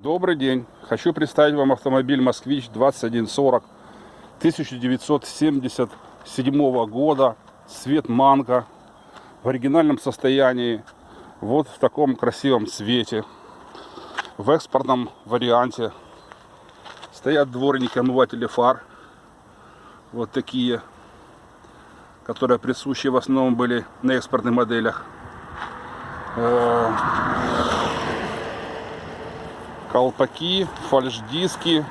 Добрый день. Хочу представить вам автомобиль «Москвич 2140» 1977 года. Цвет манго. В оригинальном состоянии. Вот в таком красивом цвете. В экспортном варианте. Стоят дворники, омыватели фар. Вот такие. Которые присущи в основном были на экспортных моделях. Колпаки, фальш-диски,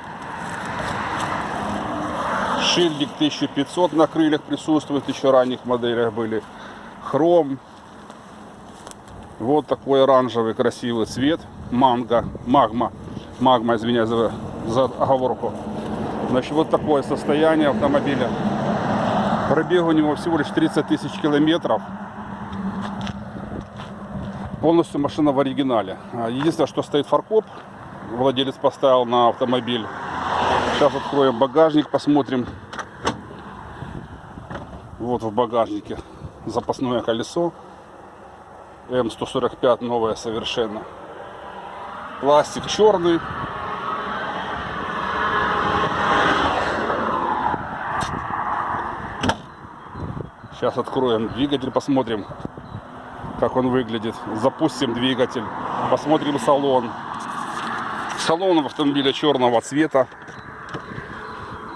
шильдик 1500 на крыльях присутствует, еще ранних моделях были, хром, вот такой оранжевый красивый цвет, манго, магма, магма, извиняюсь за, за оговорку. Значит, вот такое состояние автомобиля. Пробег у него всего лишь 30 тысяч километров. Полностью машина в оригинале. Единственное, что стоит фаркоп, владелец поставил на автомобиль. Сейчас откроем багажник, посмотрим. Вот в багажнике запасное колесо. М145 новое совершенно. Пластик черный. Сейчас откроем двигатель, посмотрим, как он выглядит. Запустим двигатель, посмотрим салон. Салон в автомобиле черного цвета.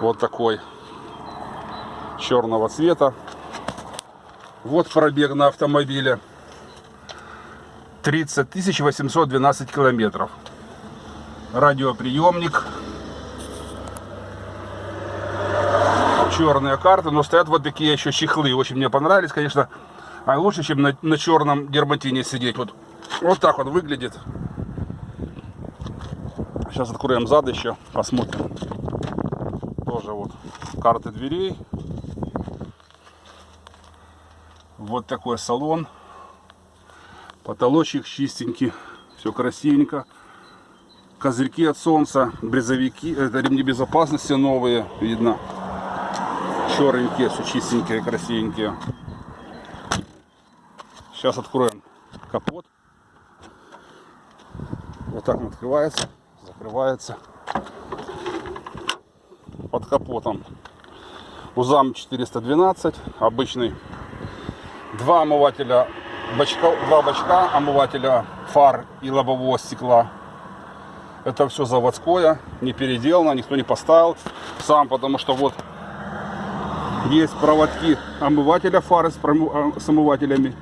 Вот такой. Черного цвета. Вот пробег на автомобиле. 30 812 километров. Радиоприемник. Черные карты. Но стоят вот такие еще чехлы. Очень мне понравились, конечно. А лучше, чем на, на черном дерматине сидеть. Вот, вот так он выглядит. Сейчас откроем зад еще, посмотрим. Тоже вот карты дверей. Вот такой салон. Потолочек чистенький. Все красивенько. Козырьки от солнца, брезовики, это ремни безопасности новые, видно. Черненькие, все чистенькие, красивенькие. Сейчас откроем капот. Вот так он открывается закрывается под капотом. Узам 412 обычный. Два омывателя бачка два бачка омывателя фар и лобового стекла. Это все заводское не переделано никто не поставил. Сам потому что вот есть проводки омывателя фары с, а, с омывателями.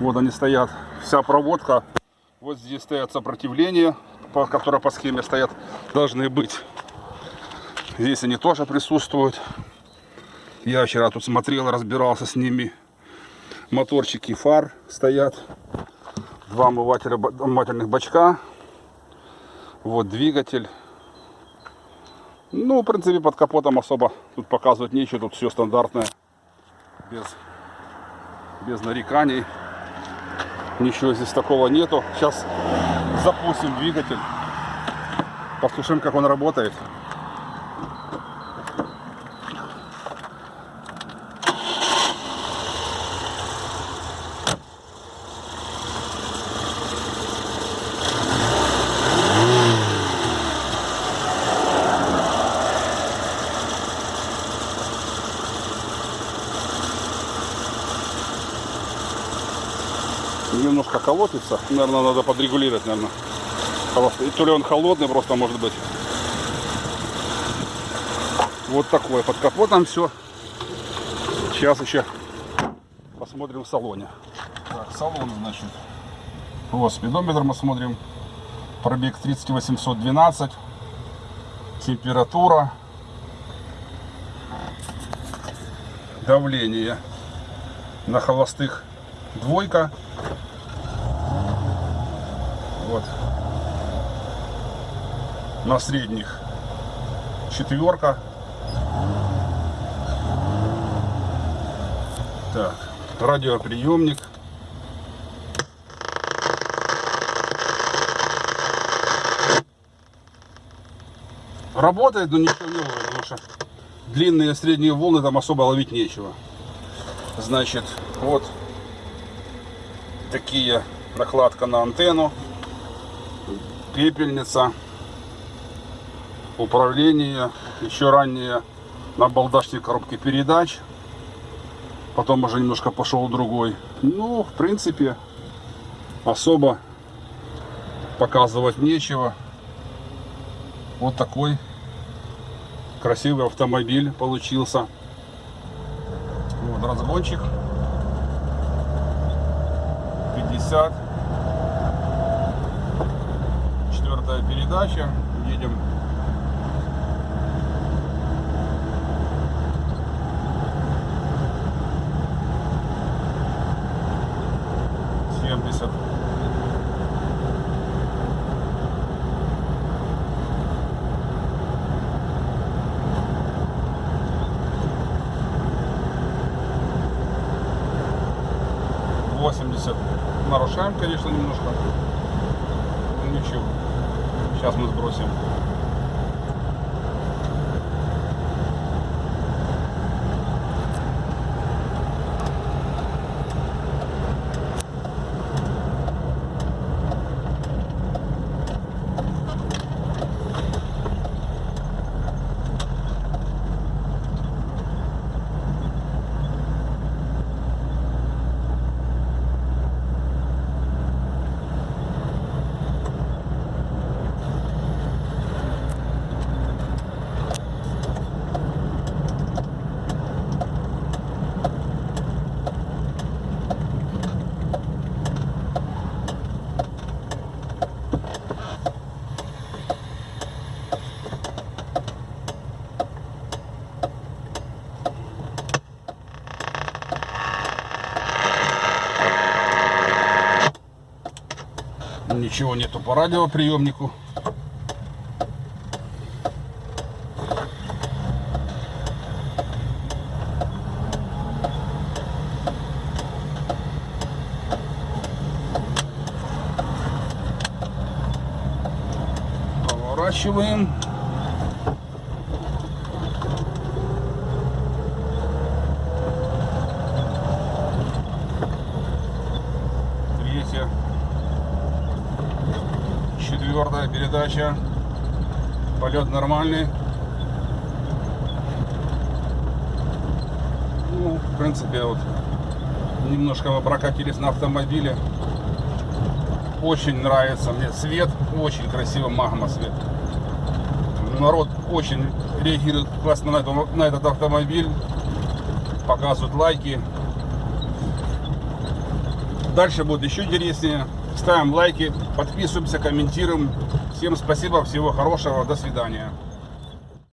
Вот они стоят. Вся проводка. Вот здесь стоят сопротивления по, которые по схеме стоят, должны быть. Здесь они тоже присутствуют. Я вчера тут смотрел, разбирался с ними. Моторчики фар стоят. Два омывателя, омывательных бачка. Вот двигатель. Ну, в принципе, под капотом особо тут показывать нечего. Тут все стандартное. Без, без нареканий. Ничего здесь такого нету. Сейчас запустим двигатель. Послушаем, как он работает. Немножко колотится. Наверное, надо подрегулировать, наверное. И то ли он холодный просто может быть. Вот такое. Под капотом все. Сейчас еще посмотрим в салоне. Так, салон, значит. Вот, спидометр мы смотрим. Пробег 30812. Температура. Давление на холостых двойка вот. На средних четверка. Так, радиоприемник. Работает, но ничего не ловит, потому что длинные средние волны там особо ловить нечего. Значит, вот такие накладка на антенну пепельница, управление, еще ранее на балдашной коробке передач. Потом уже немножко пошел другой. Ну, в принципе, особо показывать нечего. Вот такой красивый автомобиль получился. Вот разгончик. 50. Четвертая передача. Едем. Нарушаем, конечно, немножко. Ну, Ничего. Сейчас мы сбросим. Ничего нету по радиоприемнику. Поворачиваем. Четвертая передача. Полет нормальный. Ну, в принципе, вот немножко мы прокатились на автомобиле. Очень нравится мне цвет, очень красиво магма цвет. Народ очень реагирует классно на, это- на этот автомобиль, показывают лайки. Дальше будет еще интереснее. Ставим лайки, подписываемся, комментируем. Всем спасибо, всего хорошего, до свидания.